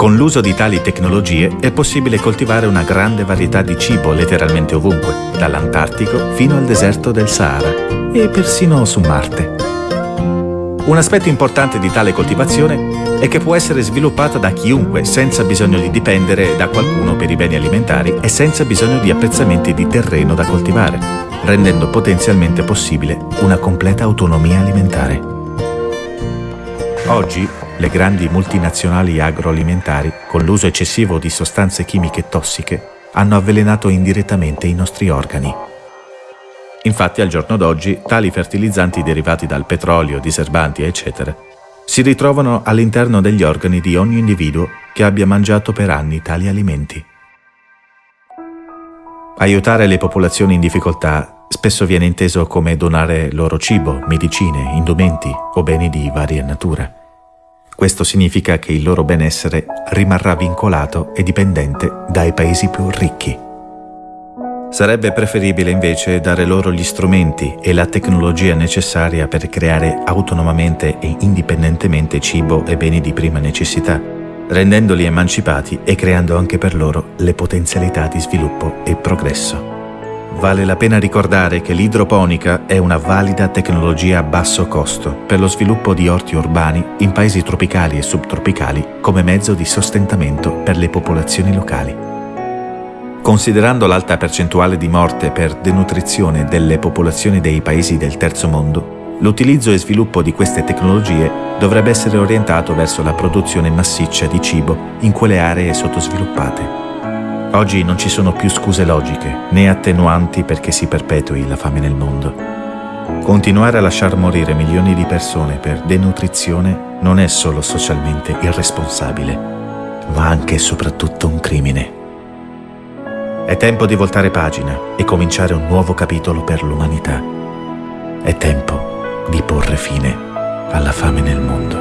Con l'uso di tali tecnologie è possibile coltivare una grande varietà di cibo letteralmente ovunque, dall'Antartico fino al deserto del Sahara e persino su Marte. Un aspetto importante di tale coltivazione è che può essere sviluppata da chiunque senza bisogno di dipendere da qualcuno per i beni alimentari e senza bisogno di apprezzamenti di terreno da coltivare, rendendo potenzialmente possibile una completa autonomia alimentare. Oggi le grandi multinazionali agroalimentari, con l'uso eccessivo di sostanze chimiche tossiche, hanno avvelenato indirettamente i nostri organi. Infatti al giorno d'oggi tali fertilizzanti derivati dal petrolio, diserbanti eccetera si ritrovano all'interno degli organi di ogni individuo che abbia mangiato per anni tali alimenti. Aiutare le popolazioni in difficoltà spesso viene inteso come donare loro cibo, medicine, indumenti o beni di varia natura. Questo significa che il loro benessere rimarrà vincolato e dipendente dai paesi più ricchi. Sarebbe preferibile invece dare loro gli strumenti e la tecnologia necessaria per creare autonomamente e indipendentemente cibo e beni di prima necessità, rendendoli emancipati e creando anche per loro le potenzialità di sviluppo e progresso. Vale la pena ricordare che l'idroponica è una valida tecnologia a basso costo per lo sviluppo di orti urbani in paesi tropicali e subtropicali come mezzo di sostentamento per le popolazioni locali. Considerando l'alta percentuale di morte per denutrizione delle popolazioni dei paesi del terzo mondo, l'utilizzo e sviluppo di queste tecnologie dovrebbe essere orientato verso la produzione massiccia di cibo in quelle aree sottosviluppate. Oggi non ci sono più scuse logiche né attenuanti perché si perpetui la fame nel mondo. Continuare a lasciar morire milioni di persone per denutrizione non è solo socialmente irresponsabile, ma anche e soprattutto un crimine. È tempo di voltare pagina e cominciare un nuovo capitolo per l'umanità. È tempo di porre fine alla fame nel mondo.